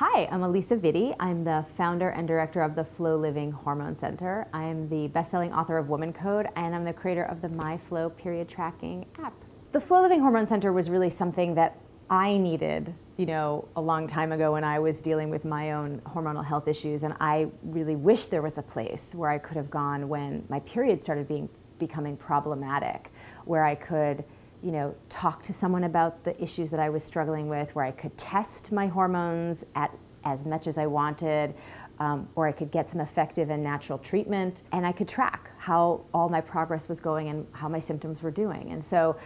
Hi, I'm Alisa Vitti. I'm the founder and director of the Flow Living Hormone Center. I'm the best-selling author of Woman Code, and I'm the creator of the MyFlow period tracking app. The Flow Living Hormone Center was really something that I needed, you know, a long time ago when I was dealing with my own hormonal health issues, and I really wish there was a place where I could have gone when my period started being becoming problematic, where I could you know, talk to someone about the issues that I was struggling with, where I could test my hormones at as much as I wanted, um, or I could get some effective and natural treatment, and I could track how all my progress was going and how my symptoms were doing. And so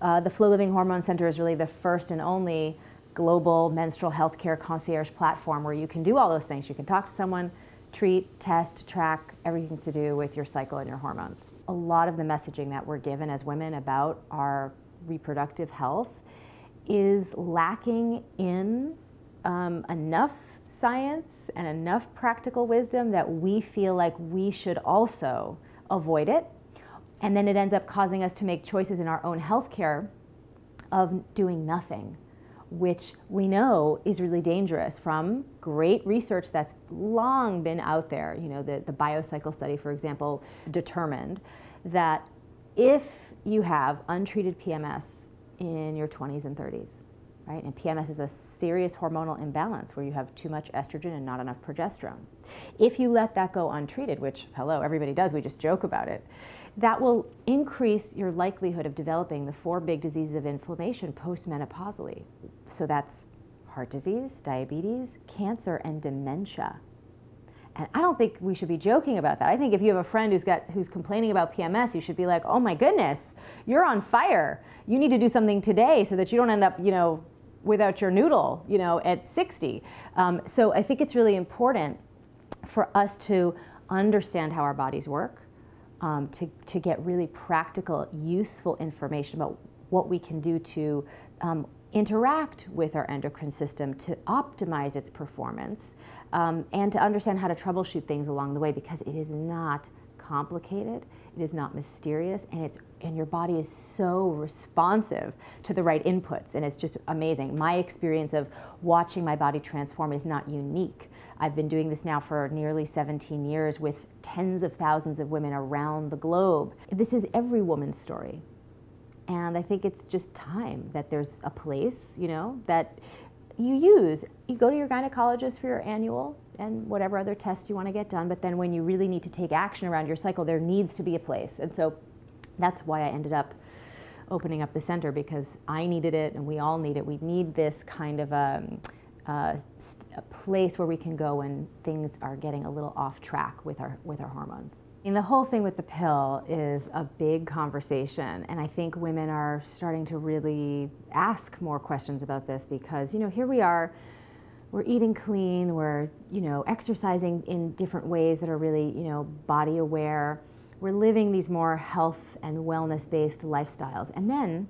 uh, the Flow Living Hormone Center is really the first and only global menstrual health care concierge platform where you can do all those things. You can talk to someone, treat, test, track, everything to do with your cycle and your hormones. A lot of the messaging that we're given as women about our reproductive health is lacking in um, enough science and enough practical wisdom that we feel like we should also avoid it. And then it ends up causing us to make choices in our own healthcare of doing nothing, which we know is really dangerous from great research that's long been out there. You know, the, the biocycle study, for example, determined that if you have untreated PMS in your 20s and 30s, right? And PMS is a serious hormonal imbalance where you have too much estrogen and not enough progesterone. If you let that go untreated, which, hello, everybody does, we just joke about it, that will increase your likelihood of developing the four big diseases of inflammation postmenopausally. So that's heart disease, diabetes, cancer, and dementia. And I don't think we should be joking about that. I think if you have a friend who's got who's complaining about PMS, you should be like, "Oh my goodness, you're on fire. You need to do something today so that you don't end up, you know, without your noodle, you know, at 60." Um, so I think it's really important for us to understand how our bodies work, um, to to get really practical, useful information about what we can do to um, interact with our endocrine system to optimize its performance um, and to understand how to troubleshoot things along the way because it is not complicated, it is not mysterious, and it's and your body is so responsive to the right inputs, and it's just amazing. My experience of watching my body transform is not unique. I've been doing this now for nearly 17 years with tens of thousands of women around the globe. This is every woman's story. And I think it's just time that there's a place, you know, that you use. You go to your gynecologist for your annual and whatever other tests you want to get done, but then when you really need to take action around your cycle, there needs to be a place. And so that's why I ended up opening up the center because I needed it and we all need it. We need this kind of a, um, a, a place where we can go when things are getting a little off track with our, with our hormones. And the whole thing with the pill is a big conversation, and I think women are starting to really ask more questions about this because, you know, here we are, we're eating clean, we're, you know, exercising in different ways that are really, you know, body aware. We're living these more health and wellness based lifestyles. And then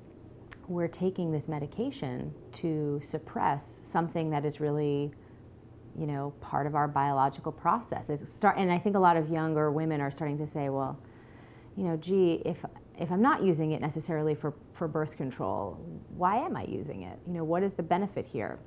we're taking this medication to suppress something that is really you know, part of our biological process. start, and I think a lot of younger women are starting to say, well, you know, gee, if if I'm not using it necessarily for, for birth control, why am I using it? You know, what is the benefit here?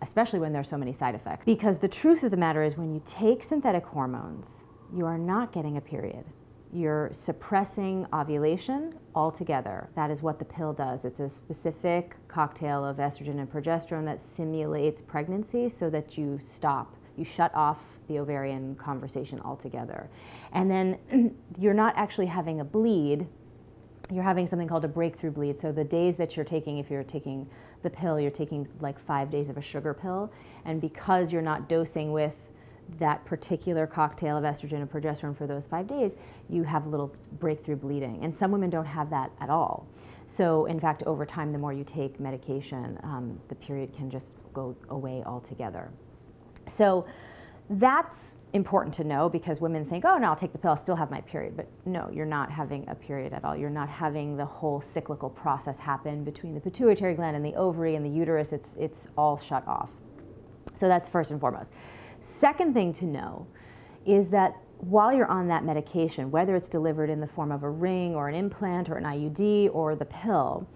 Especially when there's so many side effects. Because the truth of the matter is when you take synthetic hormones, you are not getting a period you're suppressing ovulation altogether. That is what the pill does. It's a specific cocktail of estrogen and progesterone that simulates pregnancy so that you stop, you shut off the ovarian conversation altogether. And then you're not actually having a bleed, you're having something called a breakthrough bleed. So the days that you're taking, if you're taking the pill, you're taking like five days of a sugar pill. And because you're not dosing with that particular cocktail of estrogen and progesterone for those five days, you have a little breakthrough bleeding. And some women don't have that at all. So, in fact, over time, the more you take medication, um, the period can just go away altogether. So, that's important to know because women think, oh, no, I'll take the pill, I'll still have my period. But no, you're not having a period at all. You're not having the whole cyclical process happen between the pituitary gland and the ovary and the uterus. It's, it's all shut off. So, that's first and foremost. Second thing to know is that while you're on that medication, whether it's delivered in the form of a ring or an implant or an IUD or the pill,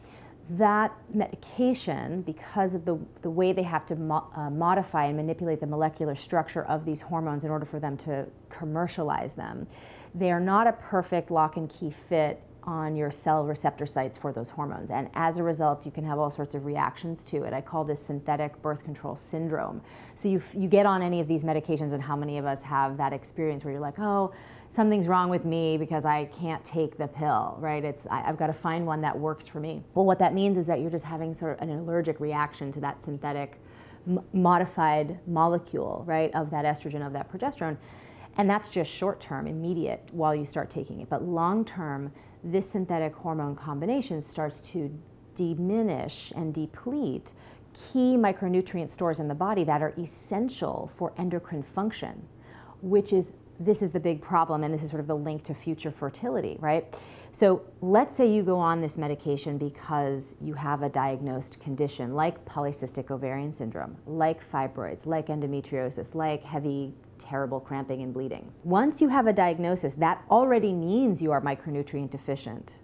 that medication, because of the, the way they have to mo uh, modify and manipulate the molecular structure of these hormones in order for them to commercialize them, they are not a perfect lock and key fit on your cell receptor sites for those hormones. And as a result, you can have all sorts of reactions to it. I call this synthetic birth control syndrome. So you, you get on any of these medications, and how many of us have that experience where you're like, oh, something's wrong with me because I can't take the pill, right? It's I, have got to find one that works for me. Well, what that means is that you're just having sort of an allergic reaction to that synthetic modified molecule, right, of that estrogen, of that progesterone. And that's just short term, immediate, while you start taking it. But long term, this synthetic hormone combination starts to diminish and deplete key micronutrient stores in the body that are essential for endocrine function, which is this is the big problem, and this is sort of the link to future fertility, right? So let's say you go on this medication because you have a diagnosed condition like polycystic ovarian syndrome, like fibroids, like endometriosis, like heavy, terrible cramping and bleeding. Once you have a diagnosis, that already means you are micronutrient deficient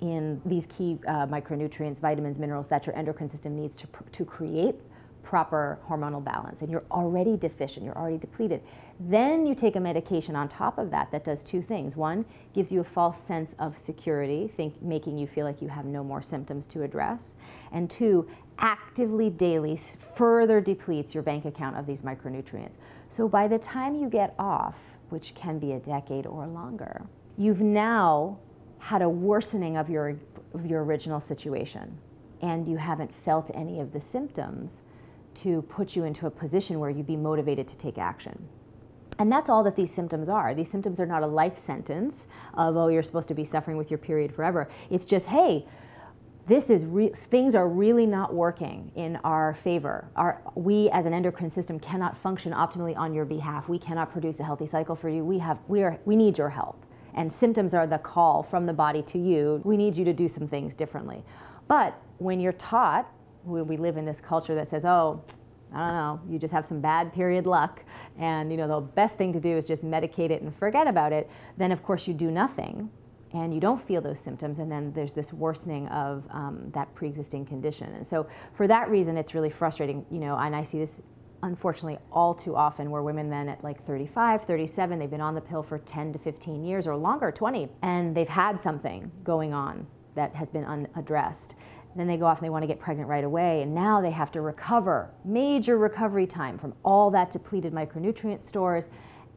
in these key uh, micronutrients, vitamins, minerals that your endocrine system needs to, to create proper hormonal balance and you're already deficient, you're already depleted. Then you take a medication on top of that that does two things. One, gives you a false sense of security, think, making you feel like you have no more symptoms to address. And two, actively daily further depletes your bank account of these micronutrients. So by the time you get off, which can be a decade or longer, you've now had a worsening of your, of your original situation and you haven't felt any of the symptoms to put you into a position where you'd be motivated to take action. And that's all that these symptoms are. These symptoms are not a life sentence of, oh, you're supposed to be suffering with your period forever. It's just, hey, this is things are really not working in our favor. Our, we as an endocrine system cannot function optimally on your behalf. We cannot produce a healthy cycle for you. We have we are we need your help. And symptoms are the call from the body to you. We need you to do some things differently. But when you're taught we live in this culture that says, oh, I don't know, you just have some bad period luck, and you know the best thing to do is just medicate it and forget about it. Then of course you do nothing, and you don't feel those symptoms, and then there's this worsening of um, that pre-existing condition. And so for that reason, it's really frustrating, you know. And I see this unfortunately all too often where women then at like 35 37 they've been on the pill for 10 to 15 years or longer 20 and they've had something going on that has been unaddressed then they go off and they want to get pregnant right away, and now they have to recover, major recovery time from all that depleted micronutrient stores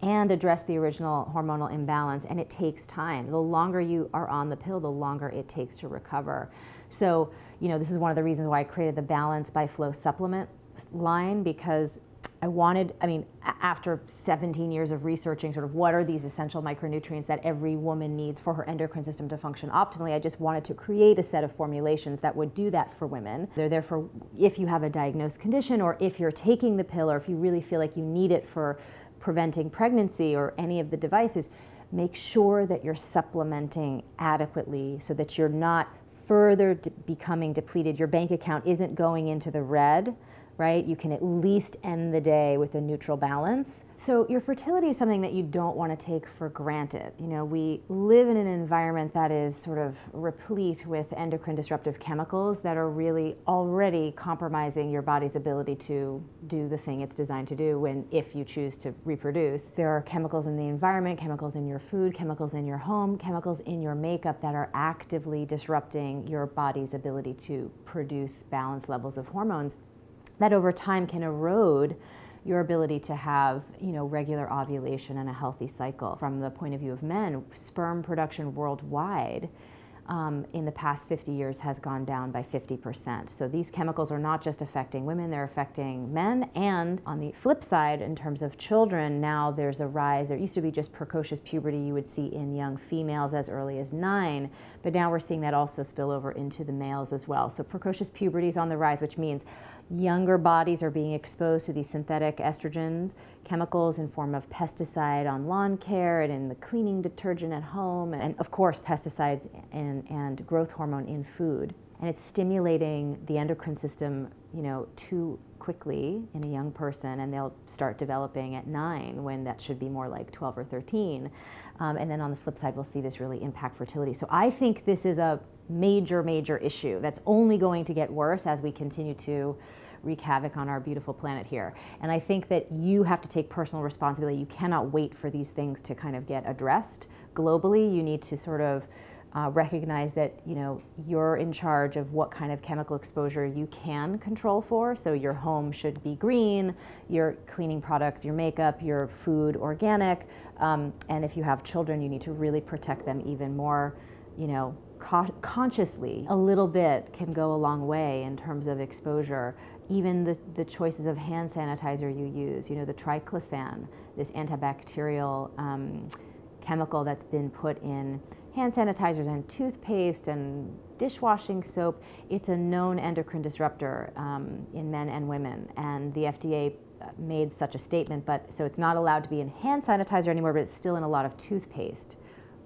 and address the original hormonal imbalance, and it takes time. The longer you are on the pill, the longer it takes to recover. So, you know, this is one of the reasons why I created the Balance by Flow supplement line because I wanted, I mean, after 17 years of researching sort of what are these essential micronutrients that every woman needs for her endocrine system to function optimally, I just wanted to create a set of formulations that would do that for women. They're there for if you have a diagnosed condition or if you're taking the pill or if you really feel like you need it for preventing pregnancy or any of the devices, make sure that you're supplementing adequately so that you're not further becoming depleted. Your bank account isn't going into the red right? You can at least end the day with a neutral balance. So your fertility is something that you don't want to take for granted. You know, we live in an environment that is sort of replete with endocrine disruptive chemicals that are really already compromising your body's ability to do the thing it's designed to do when if you choose to reproduce. There are chemicals in the environment, chemicals in your food, chemicals in your home, chemicals in your makeup that are actively disrupting your body's ability to produce balanced levels of hormones that over time can erode your ability to have you know regular ovulation and a healthy cycle from the point of view of men sperm production worldwide um, in the past 50 years has gone down by 50%. So these chemicals are not just affecting women, they're affecting men. And on the flip side, in terms of children, now there's a rise. There used to be just precocious puberty you would see in young females as early as nine, but now we're seeing that also spill over into the males as well. So precocious puberty is on the rise, which means younger bodies are being exposed to these synthetic estrogens, chemicals in form of pesticide on lawn care and in the cleaning detergent at home, and of course pesticides and, and growth hormone in food. And it's stimulating the endocrine system, you know, to quickly in a young person and they'll start developing at nine when that should be more like 12 or 13. Um, and then on the flip side, we'll see this really impact fertility. So I think this is a major, major issue that's only going to get worse as we continue to wreak havoc on our beautiful planet here. And I think that you have to take personal responsibility. You cannot wait for these things to kind of get addressed globally. You need to sort of uh, recognize that you know you're in charge of what kind of chemical exposure you can control for. So your home should be green, your cleaning products, your makeup, your food organic, um, and if you have children, you need to really protect them even more. You know, consciously, a little bit can go a long way in terms of exposure. Even the, the choices of hand sanitizer you use, you know, the triclosan, this antibacterial um, chemical that's been put in hand sanitizers and toothpaste and dishwashing soap, it's a known endocrine disruptor um, in men and women. And the FDA uh, made such a statement, but so it's not allowed to be in hand sanitizer anymore, but it's still in a lot of toothpaste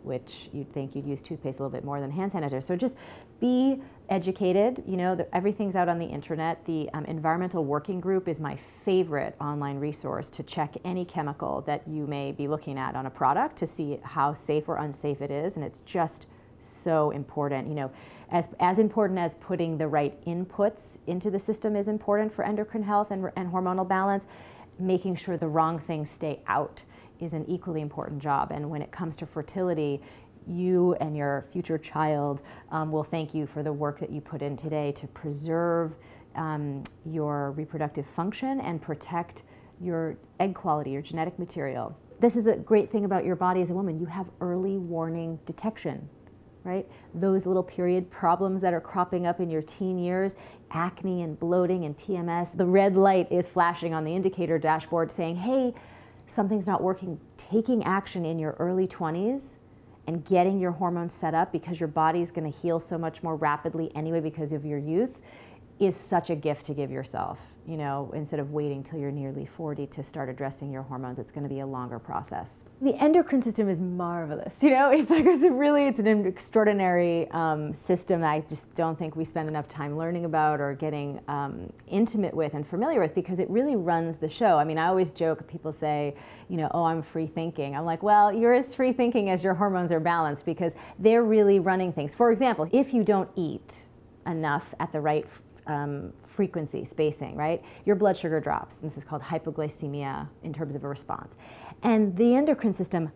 which you'd think you'd use toothpaste a little bit more than hand sanitizer. So just be educated. You know, the, everything's out on the internet. The um, Environmental Working Group is my favorite online resource to check any chemical that you may be looking at on a product to see how safe or unsafe it is. And it's just so important. You know, as, as important as putting the right inputs into the system is important for endocrine health and, and hormonal balance, making sure the wrong things stay out is an equally important job. And when it comes to fertility, you and your future child um, will thank you for the work that you put in today to preserve um, your reproductive function and protect your egg quality, your genetic material. This is a great thing about your body as a woman. You have early warning detection, right? Those little period problems that are cropping up in your teen years, acne and bloating and PMS, the red light is flashing on the indicator dashboard saying, hey, something's not working, taking action in your early 20s and getting your hormones set up because your body is going to heal so much more rapidly anyway because of your youth is such a gift to give yourself. You know, instead of waiting till you're nearly 40 to start addressing your hormones, it's going to be a longer process. The endocrine system is marvelous. You know, it's like it's really it's an extraordinary um, system I just don't think we spend enough time learning about or getting um, intimate with and familiar with because it really runs the show. I mean, I always joke. People say, you know, oh, I'm free thinking. I'm like, well, you're as free thinking as your hormones are balanced because they're really running things. For example, if you don't eat enough at the right um, frequency, spacing, right? Your blood sugar drops. This is called hypoglycemia in terms of a response. And the endocrine system,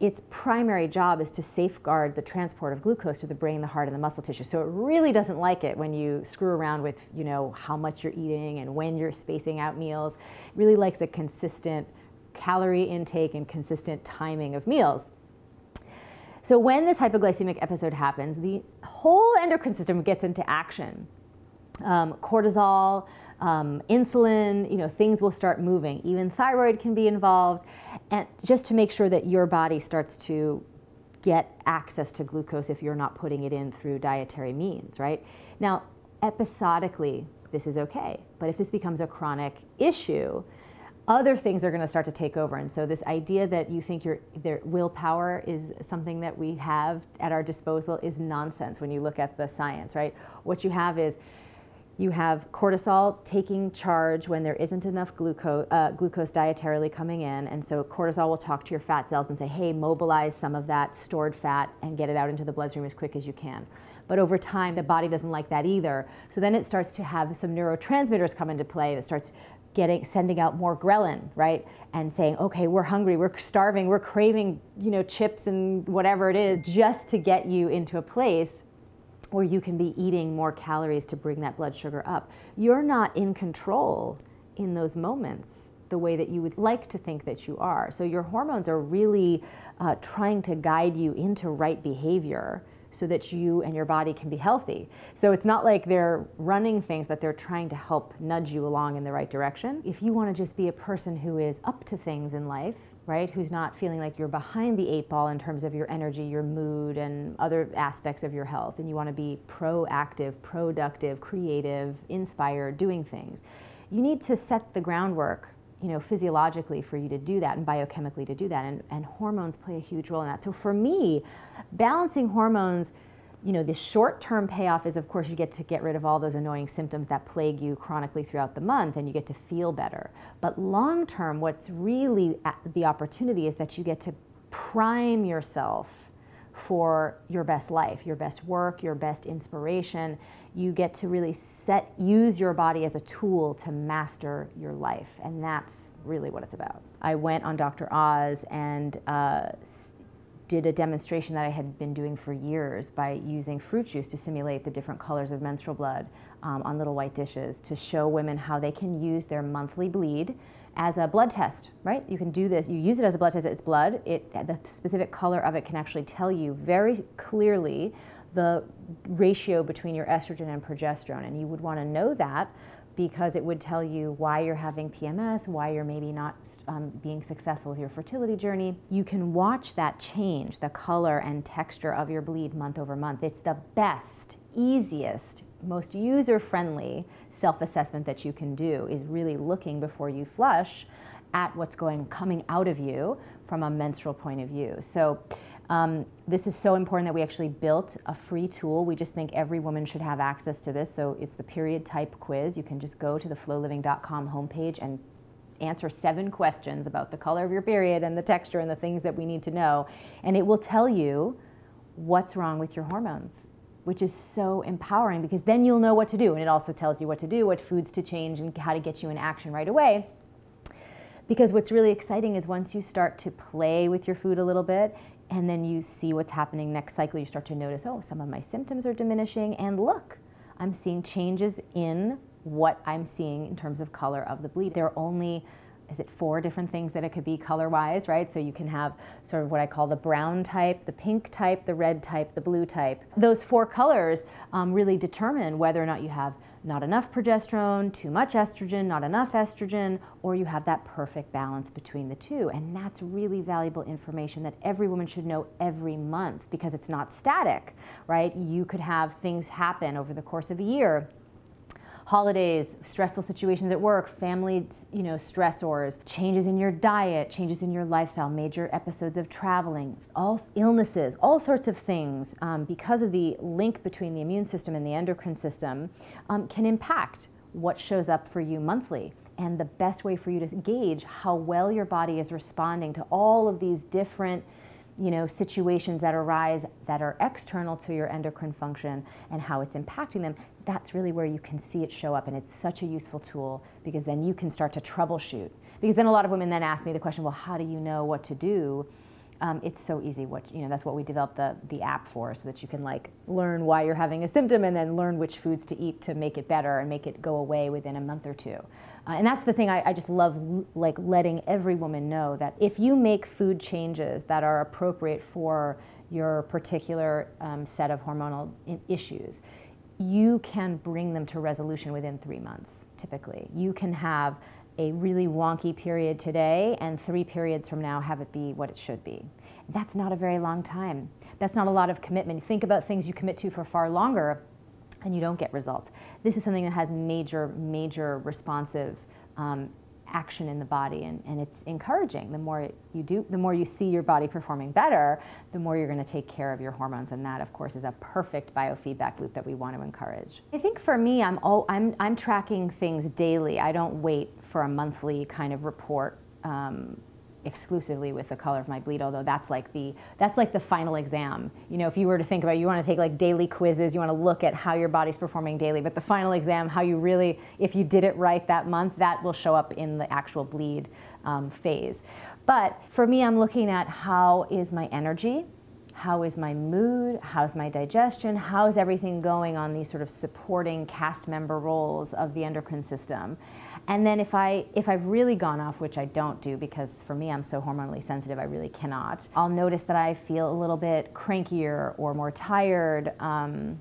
its primary job is to safeguard the transport of glucose to the brain, the heart, and the muscle tissue. So it really doesn't like it when you screw around with, you know, how much you're eating and when you're spacing out meals. It really likes a consistent calorie intake and consistent timing of meals. So when this hypoglycemic episode happens, the whole endocrine system gets into action um, cortisol, um, insulin, you know, things will start moving. Even thyroid can be involved, and just to make sure that your body starts to get access to glucose if you're not putting it in through dietary means, right? Now, episodically, this is okay, but if this becomes a chronic issue, other things are going to start to take over. And so this idea that you think your willpower is something that we have at our disposal is nonsense when you look at the science, right? What you have is you have cortisol taking charge when there isn't enough glucose, uh, glucose dietarily coming in. And so cortisol will talk to your fat cells and say, hey, mobilize some of that stored fat and get it out into the bloodstream as quick as you can. But over time, the body doesn't like that either. So then it starts to have some neurotransmitters come into play. It starts getting sending out more ghrelin, right? And saying, okay, we're hungry, we're starving, we're craving, you know, chips and whatever it is, just to get you into a place or you can be eating more calories to bring that blood sugar up. You're not in control in those moments the way that you would like to think that you are. So your hormones are really uh, trying to guide you into right behavior so that you and your body can be healthy. So it's not like they're running things, but they're trying to help nudge you along in the right direction. If you want to just be a person who is up to things in life, right? Who's not feeling like you're behind the eight ball in terms of your energy, your mood, and other aspects of your health. And you want to be proactive, productive, creative, inspired, doing things. You need to set the groundwork, you know, physiologically for you to do that and biochemically to do that. And, and hormones play a huge role in that. So for me, balancing hormones You know, the short-term payoff is, of course, you get to get rid of all those annoying symptoms that plague you chronically throughout the month and you get to feel better. But long-term, what's really the opportunity is that you get to prime yourself for your best life, your best work, your best inspiration. You get to really set, use your body as a tool to master your life. And that's really what it's about. I went on Dr. Oz and uh, did a demonstration that I had been doing for years by using fruit juice to simulate the different colors of menstrual blood um, on little white dishes to show women how they can use their monthly bleed as a blood test, right? You can do this, you use it as a blood test, it's blood, it, the specific color of it can actually tell you very clearly the ratio between your estrogen and progesterone. And you would wanna know that because it would tell you why you're having PMS, why you're maybe not um, being successful with your fertility journey. You can watch that change, the color and texture of your bleed month over month. It's the best, easiest, most user-friendly self-assessment that you can do is really looking before you flush at what's going coming out of you from a menstrual point of view. So um, this is so important that we actually built a free tool. We just think every woman should have access to this. So it's the period type quiz. You can just go to the flowliving.com homepage and answer seven questions about the color of your period and the texture and the things that we need to know. And it will tell you what's wrong with your hormones, which is so empowering because then you'll know what to do. And it also tells you what to do, what foods to change, and how to get you in action right away. Because what's really exciting is once you start to play with your food a little bit, and then you see what's happening next cycle, you start to notice, oh, some of my symptoms are diminishing, and look, I'm seeing changes in what I'm seeing in terms of color of the bleed. There are only, is it four different things that it could be color-wise, right? So you can have sort of what I call the brown type, the pink type, the red type, the blue type. Those four colors um, really determine whether or not you have not enough progesterone, too much estrogen, not enough estrogen, or you have that perfect balance between the two. And that's really valuable information that every woman should know every month because it's not static, right? You could have things happen over the course of a year holidays, stressful situations at work, family, you know, stressors, changes in your diet, changes in your lifestyle, major episodes of traveling, all illnesses, all sorts of things, um, because of the link between the immune system and the endocrine system, um, can impact what shows up for you monthly. And the best way for you to gauge how well your body is responding to all of these different you know, situations that arise that are external to your endocrine function and how it's impacting them, that's really where you can see it show up. And it's such a useful tool because then you can start to troubleshoot. Because then a lot of women then ask me the question, well, how do you know what to do? Um, it's so easy. What you know, that's what we developed the the app for, so that you can like learn why you're having a symptom and then learn which foods to eat to make it better and make it go away within a month or two. Uh, and that's the thing I, I just love, like letting every woman know that if you make food changes that are appropriate for your particular um, set of hormonal issues, you can bring them to resolution within three months. Typically, you can have a really wonky period today and three periods from now have it be what it should be. That's not a very long time. That's not a lot of commitment. Think about things you commit to for far longer and you don't get results. This is something that has major, major responsive um, action in the body and, and it's encouraging. The more you do, the more you see your body performing better, the more you're going to take care of your hormones and that of course is a perfect biofeedback loop that we want to encourage. I think for me, I'm, all, I'm, I'm tracking things daily. I don't wait for a monthly kind of report um, exclusively with the color of my bleed, although that's like the that's like the final exam. You know, if you were to think about it, you want to take like daily quizzes, you want to look at how your body's performing daily, but the final exam, how you really, if you did it right that month, that will show up in the actual bleed um, phase. But for me, I'm looking at how is my energy, how is my mood, how's my digestion, how's everything going on these sort of supporting cast member roles of the endocrine system. And then if, I, if I've really gone off, which I don't do because for me I'm so hormonally sensitive, I really cannot, I'll notice that I feel a little bit crankier or more tired, um,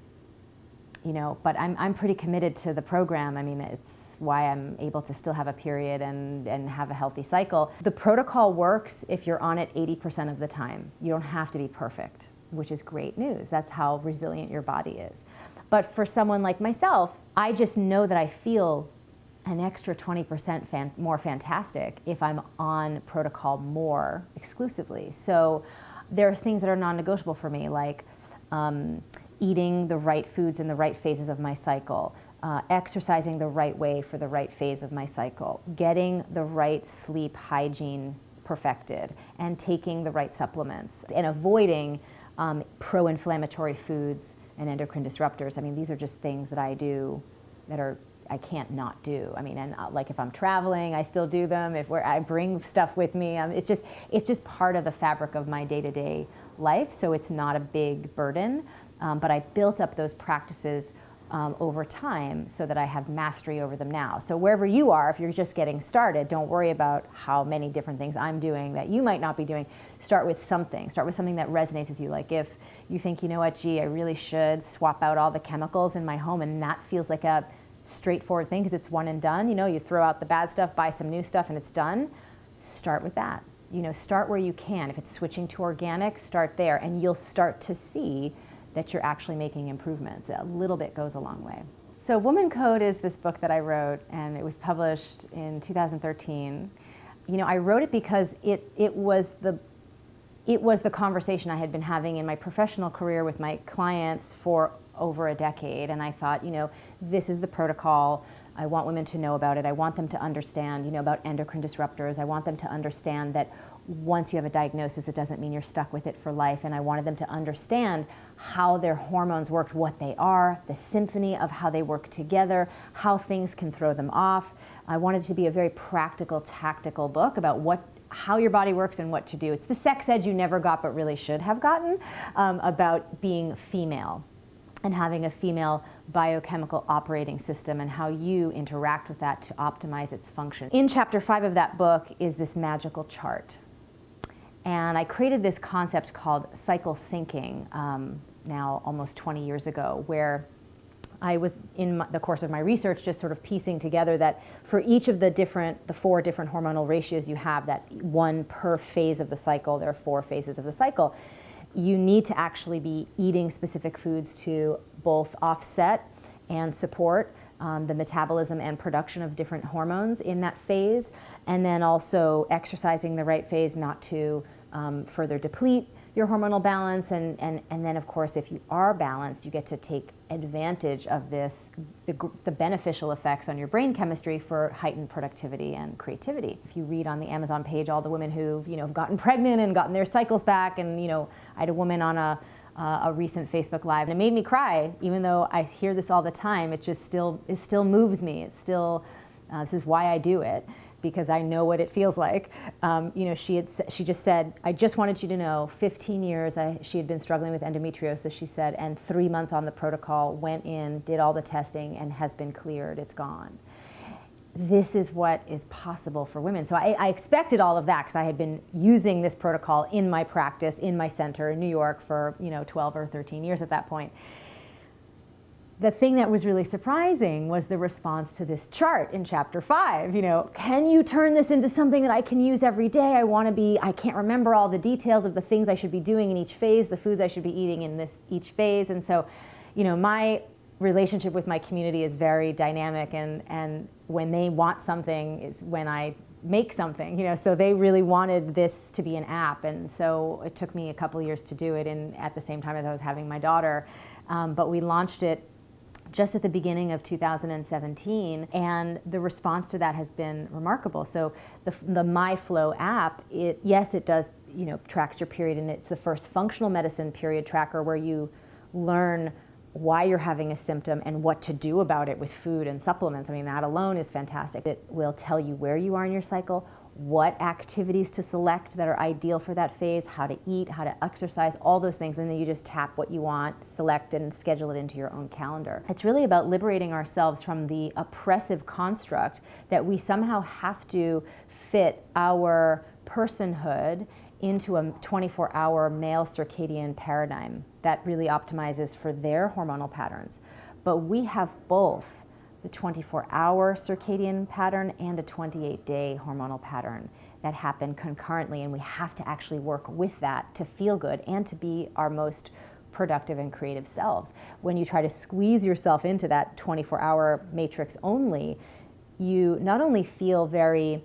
you know, but I'm, I'm pretty committed to the program. I mean, it's why I'm able to still have a period and, and have a healthy cycle. The protocol works if you're on it 80% of the time. You don't have to be perfect, which is great news. That's how resilient your body is. But for someone like myself, I just know that I feel an extra 20% fan more fantastic if I'm on protocol more exclusively. So there are things that are non-negotiable for me, like um, eating the right foods in the right phases of my cycle, uh, exercising the right way for the right phase of my cycle, getting the right sleep hygiene perfected, and taking the right supplements, and avoiding um, pro-inflammatory foods and endocrine disruptors. I mean, these are just things that I do that are I can't not do. I mean, and uh, like if I'm traveling, I still do them. If I bring stuff with me, um, it's just it's just part of the fabric of my day-to-day life. So it's not a big burden. Um, but I built up those practices um, over time so that I have mastery over them now. So wherever you are, if you're just getting started, don't worry about how many different things I'm doing that you might not be doing. Start with something. Start with something that resonates with you. Like if you think, you know what, gee, I really should swap out all the chemicals in my home and that feels like a straightforward thing because it's one and done. You know, you throw out the bad stuff, buy some new stuff and it's done. Start with that. You know, start where you can. If it's switching to organic, start there and you'll start to see that you're actually making improvements. A little bit goes a long way. So Woman Code is this book that I wrote and it was published in 2013. You know, I wrote it because it, it was the it was the conversation I had been having in my professional career with my clients for over a decade and I thought, you know, this is the protocol. I want women to know about it. I want them to understand, you know, about endocrine disruptors. I want them to understand that once you have a diagnosis, it doesn't mean you're stuck with it for life. And I wanted them to understand how their hormones worked, what they are, the symphony of how they work together, how things can throw them off. I wanted it to be a very practical, tactical book about what how your body works and what to do. It's the sex ed you never got but really should have gotten um, about being female and having a female biochemical operating system and how you interact with that to optimize its function. In chapter five of that book is this magical chart. And I created this concept called cycle syncing um, now almost 20 years ago, where I was in my, the course of my research just sort of piecing together that for each of the different, the four different hormonal ratios you have, that one per phase of the cycle, there are four phases of the cycle, you need to actually be eating specific foods to both offset and support um, the metabolism and production of different hormones in that phase, and then also exercising the right phase not to um, further deplete your hormonal balance. And, and, and then, of course, if you are balanced, you get to take advantage of this, the, the beneficial effects on your brain chemistry for heightened productivity and creativity. If you read on the Amazon page all the women who've, you know, have gotten pregnant and gotten their cycles back, and, you know, I had a woman on a, uh, a recent Facebook Live, and it made me cry, even though I hear this all the time. It just still, it still moves me. It still, uh, this is why I do it because I know what it feels like. Um, you know, she had she just said, I just wanted you to know, 15 years I, she had been struggling with endometriosis. She said, and three months on the protocol, went in, did all the testing, and has been cleared. It's gone. This is what is possible for women. So I, I expected all of that because I had been using this protocol in my practice, in my center in New York for you know 12 or 13 years at that point the thing that was really surprising was the response to this chart in chapter five. You know, can you turn this into something that I can use every day? I want to be, I can't remember all the details of the things I should be doing in each phase, the foods I should be eating in this each phase. And so, you know, my relationship with my community is very dynamic and, and when they want something is when I make something, you know, so they really wanted this to be an app. And so it took me a couple years to do it and at the same time as I was having my daughter. Um, but we launched it just at the beginning of 2017, and the response to that has been remarkable. So the, the MyFlow app, it, yes, it does, you know, tracks your period, and it's the first functional medicine period tracker where you learn why you're having a symptom and what to do about it with food and supplements. I mean, that alone is fantastic. It will tell you where you are in your cycle, what activities to select that are ideal for that phase, how to eat, how to exercise, all those things, and then you just tap what you want, select and schedule it into your own calendar. It's really about liberating ourselves from the oppressive construct that we somehow have to fit our personhood into a 24-hour male circadian paradigm that really optimizes for their hormonal patterns. But we have both the 24-hour circadian pattern and a 28-day hormonal pattern that happen concurrently, and we have to actually work with that to feel good and to be our most productive and creative selves. When you try to squeeze yourself into that 24-hour matrix only, you not only feel very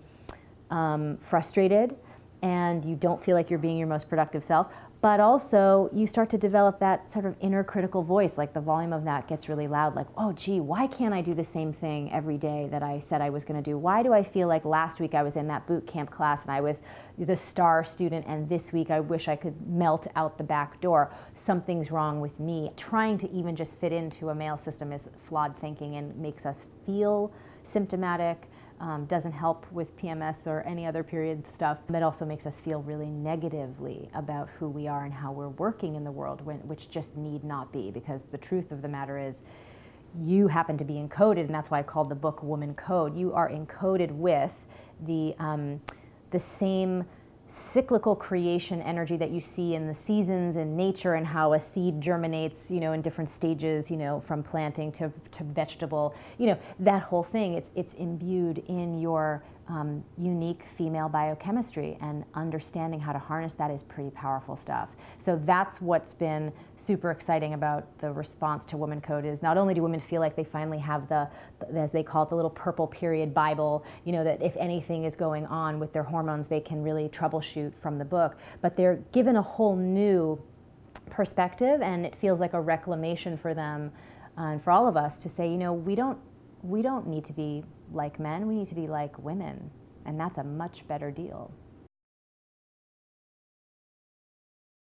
um, frustrated and you don't feel like you're being your most productive self, but also you start to develop that sort of inner critical voice like the volume of that gets really loud like oh gee why can't i do the same thing every day that i said i was going to do? Why do i feel like last week i was in that boot camp class and i was the star student and this week i wish i could melt out the back door? Something's wrong with me. Trying to even just fit into a male system is flawed thinking and makes us feel symptomatic um, doesn't help with PMS or any other period stuff. It also makes us feel really negatively about who we are and how we're working in the world, when, which just need not be, because the truth of the matter is you happen to be encoded, and that's why I called the book Woman Code. You are encoded with the, um, the same cyclical creation energy that you see in the seasons and nature and how a seed germinates, you know, in different stages, you know, from planting to, to vegetable, you know, that whole thing, it's, it's imbued in your um, unique female biochemistry and understanding how to harness that is pretty powerful stuff. So that's what's been super exciting about the response to Woman Code is not only do women feel like they finally have the, as they call it, the little purple period Bible, you know, that if anything is going on with their hormones, they can really troubleshoot from the book, but they're given a whole new perspective and it feels like a reclamation for them uh, and for all of us to say, you know, we don't, we don't need to be like men, we need to be like women. And that's a much better deal.